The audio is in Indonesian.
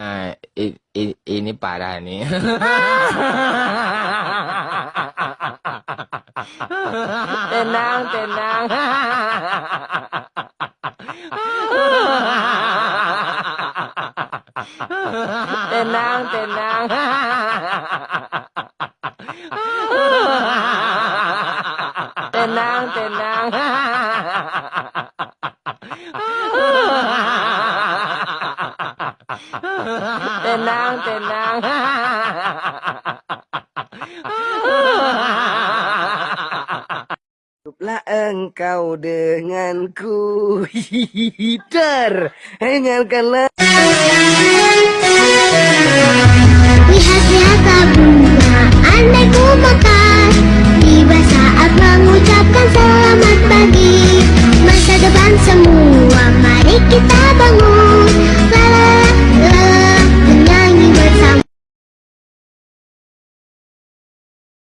Nah, i- i- ini parah nih. tenang, tenang. tenang, tenang. tenang, tenang. Tenang, tenang. Hiduplah engkau denganku. Hider Dengarkanlah